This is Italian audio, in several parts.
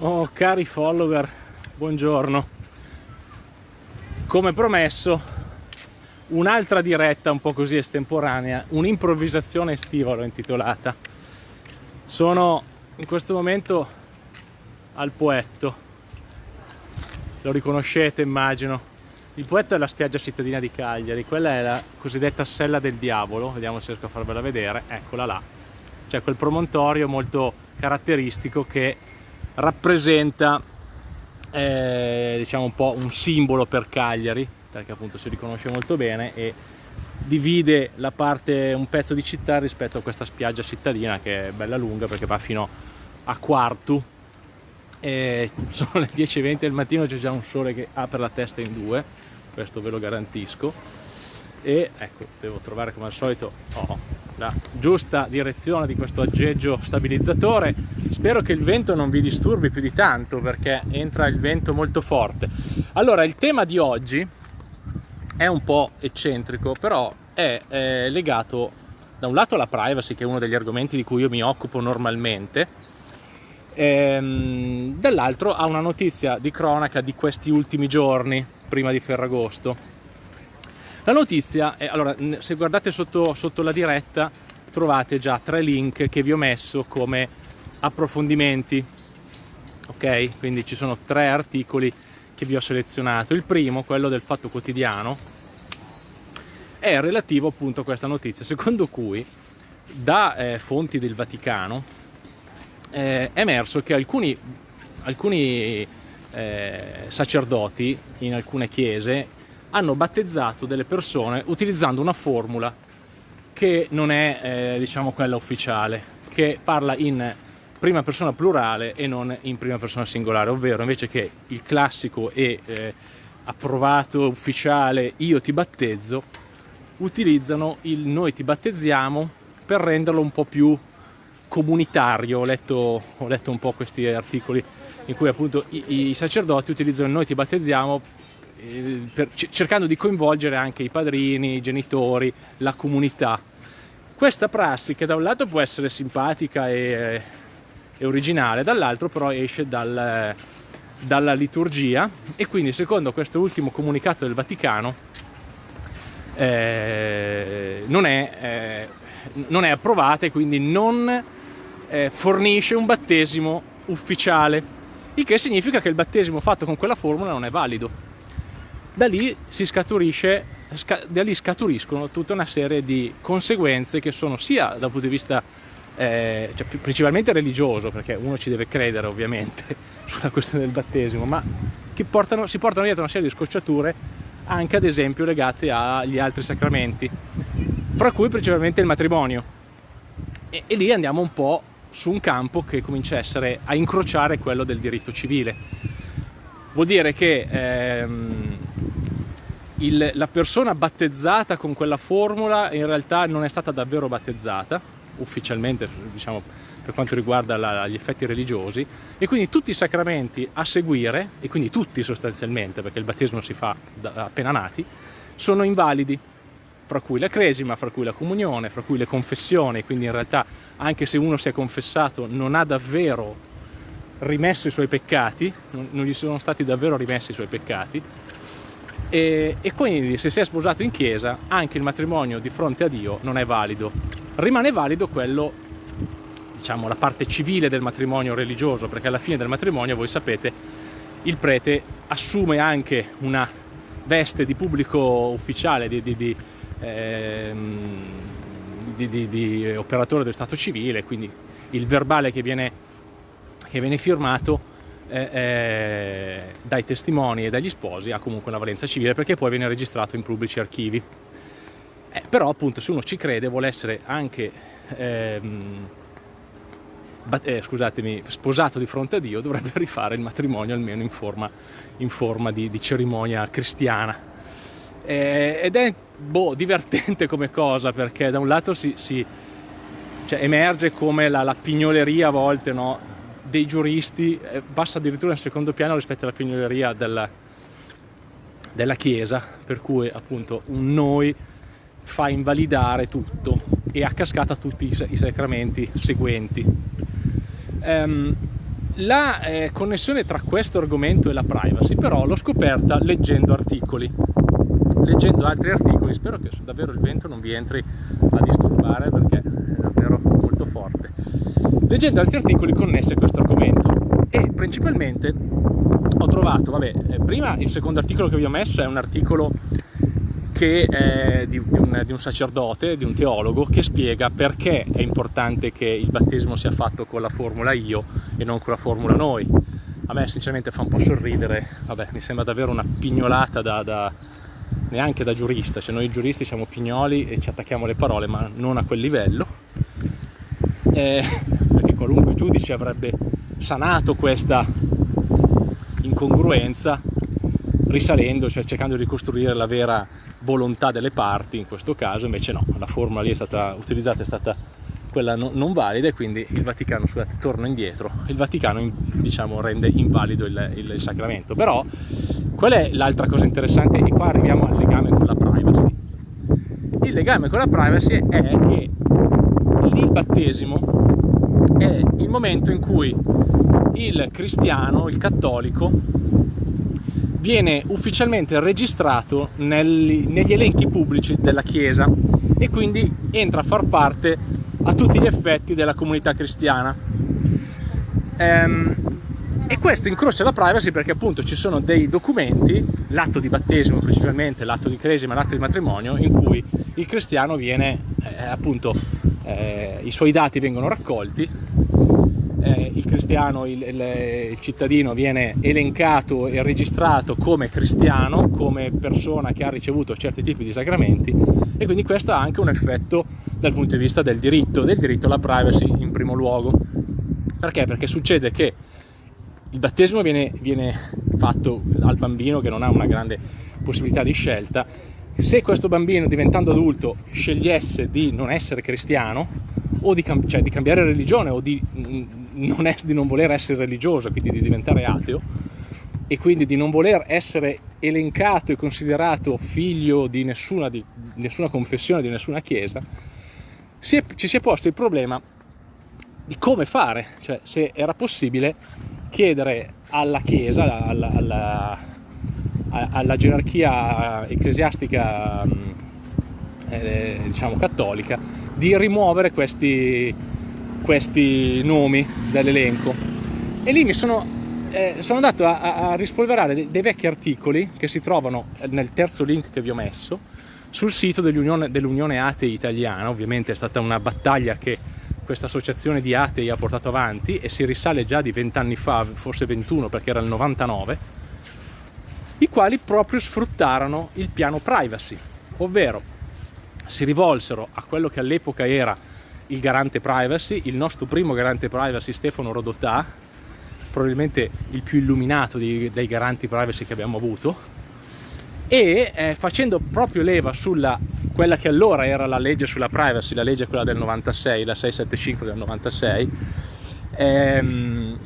Oh cari follower, buongiorno. Come promesso, un'altra diretta un po' così estemporanea, un'improvvisazione estiva l'ho intitolata. Sono in questo momento al Poetto. Lo riconoscete, immagino. Il Poetto è la spiaggia cittadina di Cagliari, quella è la cosiddetta Sella del Diavolo, vediamo se riesco a farvela vedere, eccola là. C'è quel promontorio molto caratteristico che rappresenta eh, diciamo un po' un simbolo per Cagliari perché appunto si riconosce molto bene e divide la parte, un pezzo di città rispetto a questa spiaggia cittadina che è bella lunga perché va fino a Quartu. E sono le 10.20 del mattino c'è già un sole che apre la testa in due questo ve lo garantisco. E ecco devo trovare come al solito oh, la giusta direzione di questo aggeggio stabilizzatore. Spero che il vento non vi disturbi più di tanto perché entra il vento molto forte. Allora il tema di oggi è un po' eccentrico però è, è legato da un lato alla privacy che è uno degli argomenti di cui io mi occupo normalmente ehm, dall'altro a una notizia di cronaca di questi ultimi giorni prima di Ferragosto la notizia è, allora, se guardate sotto, sotto la diretta trovate già tre link che vi ho messo come approfondimenti, ok? Quindi ci sono tre articoli che vi ho selezionato. Il primo, quello del Fatto Quotidiano, è relativo appunto a questa notizia, secondo cui da eh, fonti del Vaticano eh, è emerso che alcuni, alcuni eh, sacerdoti in alcune chiese hanno battezzato delle persone utilizzando una formula che non è eh, diciamo quella ufficiale, che parla in prima persona plurale e non in prima persona singolare, ovvero invece che il classico e eh, approvato ufficiale io ti battezzo, utilizzano il noi ti battezziamo per renderlo un po' più comunitario. Ho letto, ho letto un po' questi articoli in cui appunto i, i sacerdoti utilizzano il noi ti battezziamo per, cercando di coinvolgere anche i padrini, i genitori, la comunità. Questa prassi che da un lato può essere simpatica e, e originale, dall'altro però esce dal, dalla liturgia. E quindi secondo questo ultimo comunicato del Vaticano eh, non, è, eh, non, è, approvata e quindi non eh, fornisce un battesimo ufficiale, il che significa che il battesimo fatto con quella formula non è valido da lì, scaturisce, da lì scaturiscono tutta una serie di conseguenze che sono sia dal punto di vista eh, cioè, principalmente religioso, perché uno ci deve credere ovviamente sulla questione del battesimo, ma che portano, si portano dietro una serie di scocciature anche ad esempio legate agli altri sacramenti, fra cui principalmente il matrimonio. E, e lì andiamo un po' su un campo che comincia a, essere, a incrociare quello del diritto civile. Vuol dire che ehm, il, la persona battezzata con quella formula in realtà non è stata davvero battezzata, ufficialmente diciamo per quanto riguarda la, gli effetti religiosi, e quindi tutti i sacramenti a seguire, e quindi tutti sostanzialmente, perché il battesimo si fa da, appena nati, sono invalidi, fra cui la cresima, fra cui la comunione, fra cui le confessioni, quindi in realtà anche se uno si è confessato non ha davvero rimesso i suoi peccati, non, non gli sono stati davvero rimessi i suoi peccati, e, e, quindi se si è sposato in chiesa anche il matrimonio di fronte a Dio non è valido. Rimane valido quello, diciamo, la parte civile del matrimonio religioso, perché alla fine del matrimonio, voi sapete, il prete assume anche una veste di pubblico ufficiale, di, di, di, ehm, di operatore dello Stato civile, quindi il verbale che viene, che viene firmato eh, eh, dai testimoni e dagli sposi ha comunque una valenza civile perché poi viene registrato in pubblici archivi. Eh, però appunto se uno ci crede vuole essere anche ehm, eh, scusatemi, sposato di fronte a Dio dovrebbe rifare il matrimonio almeno in forma, in forma di, di, cerimonia cristiana. Eh, ed è boh, divertente come cosa perché da un lato si, si cioè, emerge come la, la pignoleria a volte no? Dei giuristi eh, passa addirittura in secondo piano rispetto alla pignoleria della, della Chiesa, per cui appunto un noi fa invalidare tutto e a cascata tutti i sacramenti seguenti. Um, La eh, connessione tra questo argomento e la privacy però l'ho scoperta leggendo articoli, leggendo altri articoli, spero che davvero il vento non vi entri a disturbare perché è davvero molto forte, leggendo altri articoli connessi a questo argomento. E principalmente ho trovato, vabbè, eh, prima il secondo articolo che vi ho messo è un articolo che è di, di, un, di, un, sacerdote, di un teologo, che spiega perché è importante che il battesimo sia fatto con la formula io e non con la formula noi. A me sinceramente fa un po' sorridere, vabbè, mi sembra davvero una pignolata da, da, neanche da giurista, cioè noi giuristi siamo pignoli e ci attacchiamo le parole, ma non a quel livello, eh, qualunque giudice avrebbe sanato questa incongruenza risalendo, cioè cercando di ricostruire la vera volontà delle parti, in questo caso invece no, la formula lì è stata utilizzata è stata quella non valida e quindi il Vaticano, scusate, torna indietro, il Vaticano diciamo rende invalido il, il sacramento. Però qual è l'altra cosa interessante? E qua arriviamo al legame con la privacy. Il legame con la privacy è che il battesimo è il momento in cui il cristiano, il cattolico, viene ufficialmente registrato negli, negli elenchi pubblici della Chiesa e quindi entra a far parte a tutti gli effetti della comunità cristiana. Ehm, e questo incrocia la privacy perché appunto ci sono dei documenti, l'atto di battesimo principalmente, l'atto di cresima, l'atto di matrimonio, in cui il cristiano viene, eh, appunto, eh, i suoi dati vengono raccolti cristiano, il, il, il, cittadino viene elencato e registrato come cristiano, come persona che ha ricevuto certi tipi di sacramenti e quindi questo ha anche un effetto dal punto di vista del diritto, del diritto alla privacy in primo luogo. Perché? Perché succede che il battesimo viene, viene fatto al bambino che non ha una grande possibilità di scelta, se questo bambino diventando adulto scegliesse di non essere cristiano o di, cioè, di cambiare religione o di non, è, di non voler essere religioso, quindi di diventare ateo, e quindi di non voler essere elencato e considerato figlio di nessuna, di nessuna confessione, di nessuna chiesa, si è, ci si è posto il problema di come fare, cioè se era possibile chiedere alla chiesa, alla, alla, alla gerarchia ecclesiastica eh, diciamo cattolica, di rimuovere questi, questi nomi dall'elenco. E lì mi sono, eh, sono andato a, a rispolverare dei, dei, vecchi articoli che si trovano nel terzo link che vi ho messo sul sito dell'Unione, dell'Unione Atei Italiana, ovviamente è stata una battaglia che questa associazione di atei ha portato avanti e si risale già di 20 anni fa, forse 21 perché era il 99, i quali proprio sfruttarono il piano privacy, ovvero si rivolsero a quello che all'epoca era il garante privacy, il nostro primo garante privacy Stefano Rodotà, probabilmente il più illuminato di, dei garanti privacy che abbiamo avuto, e eh, facendo proprio leva sulla quella che allora era la legge sulla privacy, la legge quella del 96, la 675 del 96, ehm,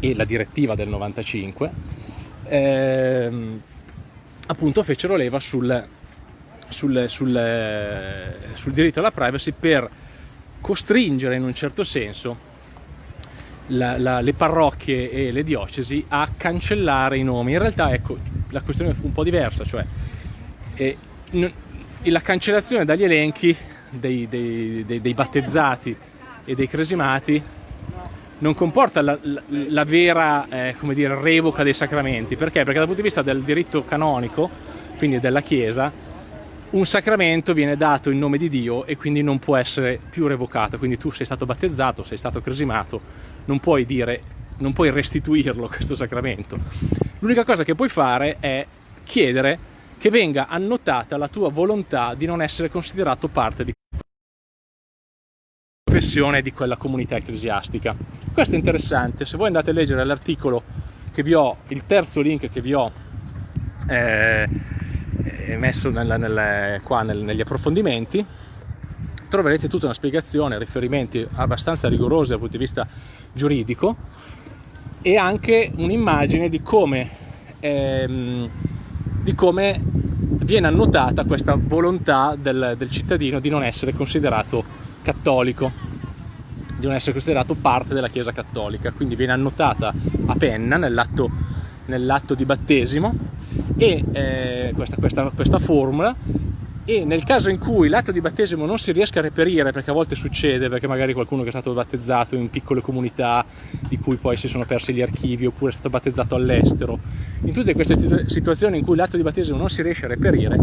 e la direttiva del 95, ehm, appunto fecero leva sul, sul, sul, sul diritto alla privacy per costringere in un certo senso la, la, le parrocchie e le diocesi a cancellare i nomi. In realtà ecco, la questione fu un po' diversa, cioè eh, la cancellazione dagli elenchi dei, dei, dei, dei, battezzati e dei cresimati non comporta la, la, la vera eh, dire, revoca dei sacramenti. Perché? Perché dal punto di vista del diritto canonico, quindi della Chiesa, un sacramento viene dato in nome di Dio e quindi non può essere più revocato, quindi tu sei stato battezzato, sei stato cresimato, non puoi dire, non puoi restituirlo questo sacramento. L'unica cosa che puoi fare è chiedere che venga annotata la tua volontà di non essere considerato parte di confessione di quella comunità ecclesiastica. Questo è interessante, se voi andate a leggere l'articolo che vi ho, il terzo link che vi ho eh, messo nella, nella, qua nel, negli approfondimenti troverete tutta una spiegazione, riferimenti abbastanza rigorosi dal punto di vista giuridico e anche un'immagine di come, ehm, di come viene annotata questa volontà del, del cittadino di non essere considerato cattolico. di non essere considerato parte della Chiesa Cattolica, quindi viene annotata a penna nell'atto, nell'atto di battesimo e eh, questa, questa, questa formula e nel caso in cui l'atto di battesimo non si riesca a reperire, perché a volte succede, perché magari qualcuno che è stato battezzato in piccole comunità di cui poi si sono persi gli archivi oppure è stato battezzato all'estero, in tutte queste situazioni in cui l'atto di battesimo non si riesce a reperire,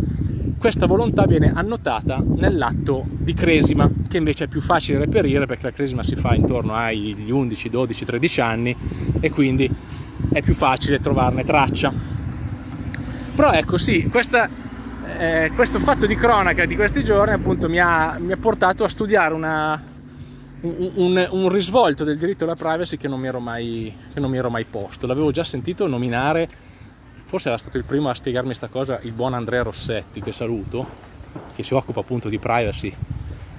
questa volontà viene annotata nell'atto di cresima, che invece è più facile reperire perché la cresima si fa intorno agli 11, 12, 13 anni e quindi è più facile trovarne traccia. Però ecco sì, questa, eh, questo fatto di cronaca di questi giorni appunto mi ha, mi ha portato a studiare una, un, un, un, risvolto del diritto alla privacy che non mi ero mai, mi ero mai posto. L'avevo già sentito nominare forse era stato il primo a spiegarmi questa cosa il buon Andrea Rossetti, che saluto, che si occupa appunto di privacy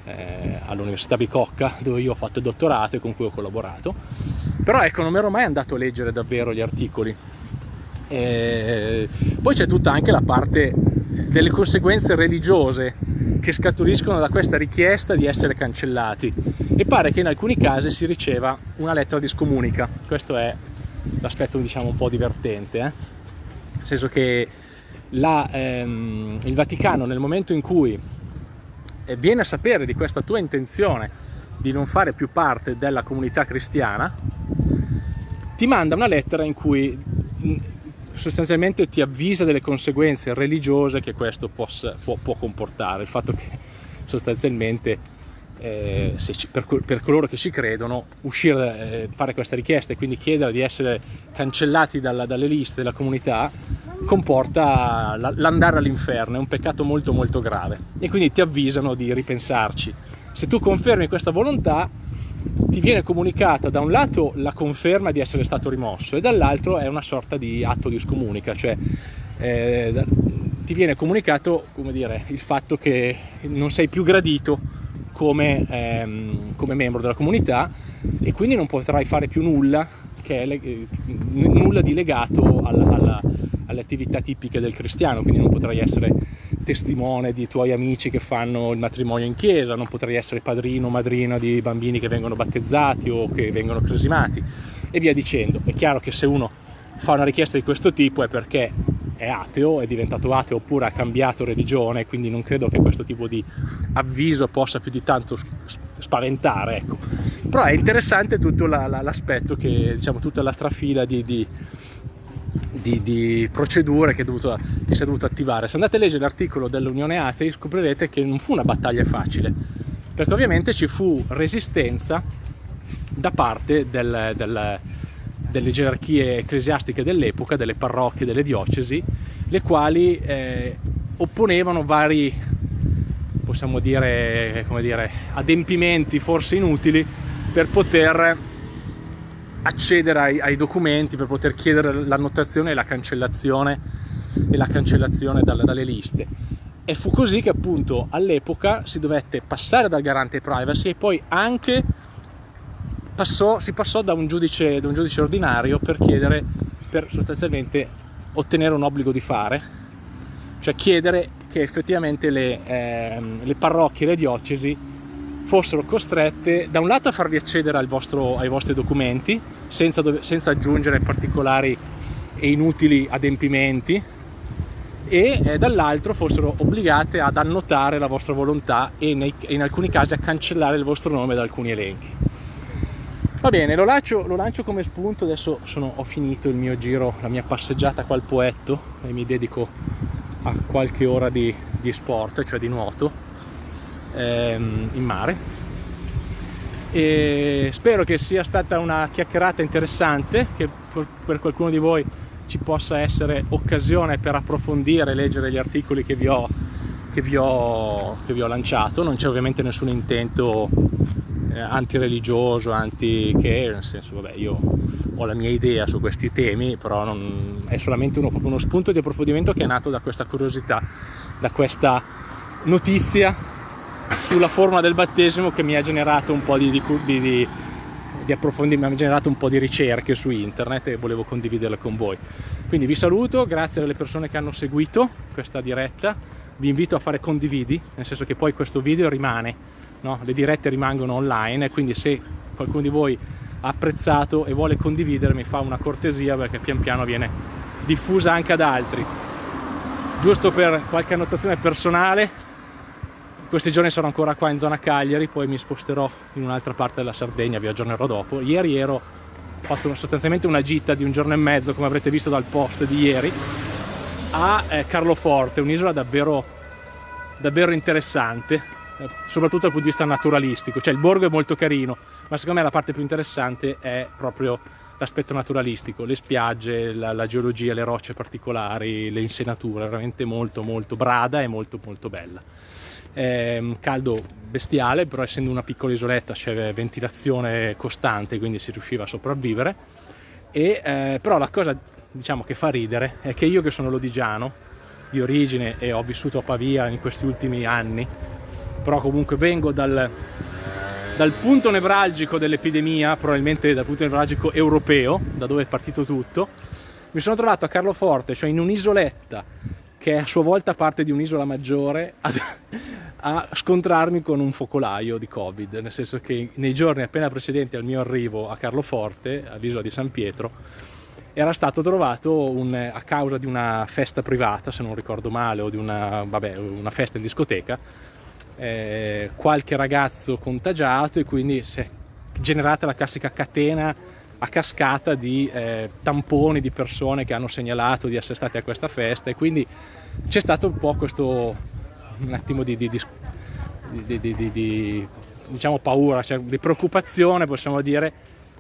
eh, all'Università Bicocca, dove io ho fatto il dottorato e con cui ho collaborato. Però ecco, non mi ero mai andato a leggere davvero gli articoli. E poi c'è tutta anche la parte delle conseguenze religiose che scaturiscono da questa richiesta di essere cancellati e pare che in alcuni casi si riceva una lettera di scomunica questo è l'aspetto diciamo un po' divertente eh? senso che la, ehm, il Vaticano nel momento in cui eh, viene a sapere di questa tua intenzione di non fare più parte della comunità cristiana, ti manda una lettera in cui sostanzialmente ti avvisa delle conseguenze religiose che questo possa, può, può, comportare, il fatto che sostanzialmente eh, ci, per, per, coloro che ci credono uscire, eh, fare questa richiesta e quindi chiedere di essere cancellati dalla, dalle liste della comunità comporta l'andare all'inferno, è un peccato molto molto grave e quindi ti avvisano di ripensarci. Se tu confermi questa volontà ti viene comunicata da un lato la conferma di essere stato rimosso e dall'altro è una sorta di atto di scomunica, cioè eh, ti viene comunicato dire, il fatto che non sei più gradito come, ehm, come membro della comunità e quindi non potrai fare più nulla, è, nulla di legato alla, alla alle attività tipiche del cristiano, quindi non potrai essere testimone di tuoi amici che fanno il matrimonio in chiesa, non potrai essere padrino o madrina di bambini che vengono battezzati o che vengono cresimati e via dicendo. È chiaro che se uno fa una richiesta di questo tipo è perché è ateo, è diventato ateo oppure ha cambiato religione, quindi non credo che questo tipo di avviso possa più di tanto spaventare, ecco. Però è interessante tutto l'aspetto che, diciamo, tutta la trafila di, di di, di procedure che, dovuto, che, si è dovuto attivare. Se andate a leggere l'articolo dell'Unione Atei scoprirete che non fu una battaglia facile, perché ovviamente ci fu resistenza da parte del, del, delle gerarchie ecclesiastiche dell'epoca, delle parrocchie, delle diocesi, le quali eh, opponevano vari, possiamo dire, dire, adempimenti forse inutili per poter accedere ai, ai, documenti per poter chiedere l'annotazione e la cancellazione, e la cancellazione dalle, dalle liste. E fu così che appunto all'epoca si dovette passare dal garante privacy e poi anche passò, si passò da un, giudice, da un giudice ordinario per chiedere, per sostanzialmente ottenere un obbligo di fare, cioè chiedere che effettivamente le, eh, le parrocchie le diocesi fossero costrette da un lato a farvi accedere vostro, ai vostri documenti senza, senza, aggiungere particolari e inutili adempimenti e eh, dall'altro fossero obbligate ad annotare la vostra volontà e nei, in alcuni casi a cancellare il vostro nome da alcuni elenchi. Va bene, lo lancio, lo lancio come spunto, adesso sono, ho finito il mio giro, la mia passeggiata qua al Poetto e mi dedico a qualche ora di, di sport, cioè di nuoto ehm, in mare. E spero che sia stata una chiacchierata interessante che per qualcuno di voi ci possa essere occasione per approfondire e leggere gli articoli che vi ho, che vi ho, che vi ho lanciato. Non c'è ovviamente nessun intento eh, antireligioso anti che nel senso vabbè io ho la mia idea su questi temi però non, è solamente uno, uno spunto di approfondimento che è nato da questa curiosità da questa notizia sulla forma del battesimo che mi ha generato un po' di, di, di, di approfondimento, mi ha generato un po' di ricerche su internet e volevo condividerle con voi. Quindi vi saluto, grazie alle persone che hanno seguito questa diretta, vi invito a fare condividi, nel senso che poi questo video rimane, no? le dirette rimangono online e quindi se qualcuno di voi ha apprezzato e vuole condividere mi fa una cortesia perché pian piano viene diffusa anche ad altri giusto per qualche annotazione personale questi giorni sono ancora qua in zona Cagliari poi mi sposterò in un'altra parte della Sardegna vi aggiornerò dopo ieri ero ho fatto sostanzialmente una gita di un giorno e mezzo come avrete visto dal post di ieri a eh, Carloforte un'isola davvero davvero interessante soprattutto dal punto di vista naturalistico, cioè il borgo è molto carino, ma secondo me la parte più interessante è proprio l'aspetto naturalistico, le spiagge, la, la, geologia, le rocce particolari, le insenature, veramente molto molto brada e molto molto bella. È caldo bestiale, però essendo una piccola isoletta c'è ventilazione costante, quindi si riusciva a sopravvivere. E, eh, però la cosa diciamo, che fa ridere è che io che sono lodigiano di origine e ho vissuto a Pavia in questi ultimi anni, però comunque vengo dal, dal punto nevralgico dell'epidemia, probabilmente dal punto nevralgico europeo, da dove è partito tutto, mi sono trovato a Carloforte, cioè in un'isoletta che è a sua volta parte di un'isola maggiore, a, a, scontrarmi con un focolaio di Covid, nel senso che nei giorni appena precedenti al mio arrivo a Carloforte, all'isola di San Pietro, era stato trovato un, a causa di una festa privata, se non ricordo male, o di una, vabbè, una festa in discoteca, eh, qualche ragazzo contagiato e quindi si è generata la classica catena a cascata di eh, tamponi di persone che hanno segnalato di essere state a questa festa e quindi c'è stato un po' questo un attimo di, di, di, di diciamo paura, cioè di preoccupazione possiamo dire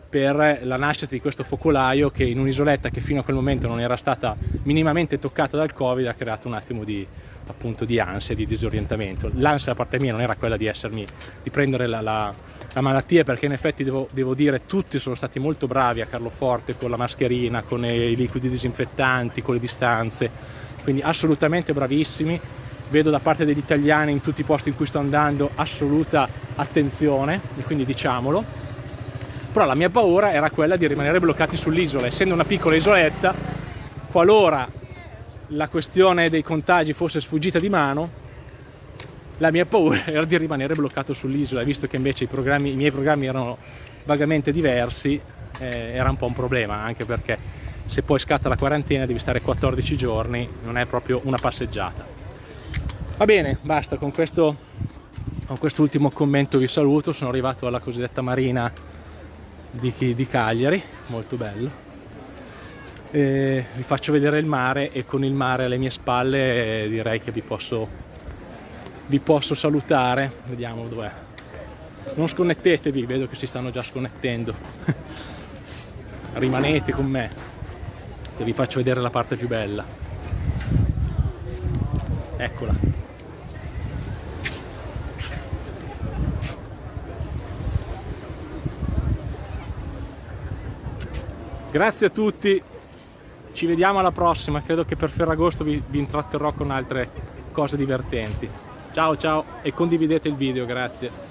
per la nascita di questo focolaio che in un'isoletta che fino a quel momento non era stata minimamente toccata dal covid ha creato un attimo di, appunto di ansia, di disorientamento. L'ansia da parte mia non era quella di, essermi, di prendere la, la, la malattia perché in effetti devo, devo, dire tutti sono stati molto bravi a Carloforte con la mascherina, con i liquidi disinfettanti, con le distanze, quindi assolutamente bravissimi. Vedo da parte degli italiani in tutti i posti in cui sto andando assoluta attenzione e quindi diciamolo. Però la mia paura era quella di rimanere bloccati sull'isola, essendo una piccola isoletta, qualora la questione dei contagi fosse sfuggita di mano, la mia paura era di rimanere bloccato sull'isola, visto che invece i, i, miei programmi erano vagamente diversi, eh, era un po' un problema, anche perché se poi scatta la quarantena devi stare 14 giorni, non è proprio una passeggiata. Va bene, basta, con questo, con quest'ultimo commento vi saluto, sono arrivato alla cosiddetta marina di, di Cagliari, molto bello. Eh, vi faccio vedere il mare e con il mare alle mie spalle eh, direi che vi posso, vi posso salutare. Vediamo dov'è. Non sconnettetevi vedo che si stanno già sconnettendo. Rimanete con me che vi faccio vedere la parte più bella. Eccola grazie a tutti ci vediamo alla prossima, credo che per Ferragosto vi, vi intratterrò con altre cose divertenti. Ciao ciao e condividete il video, grazie.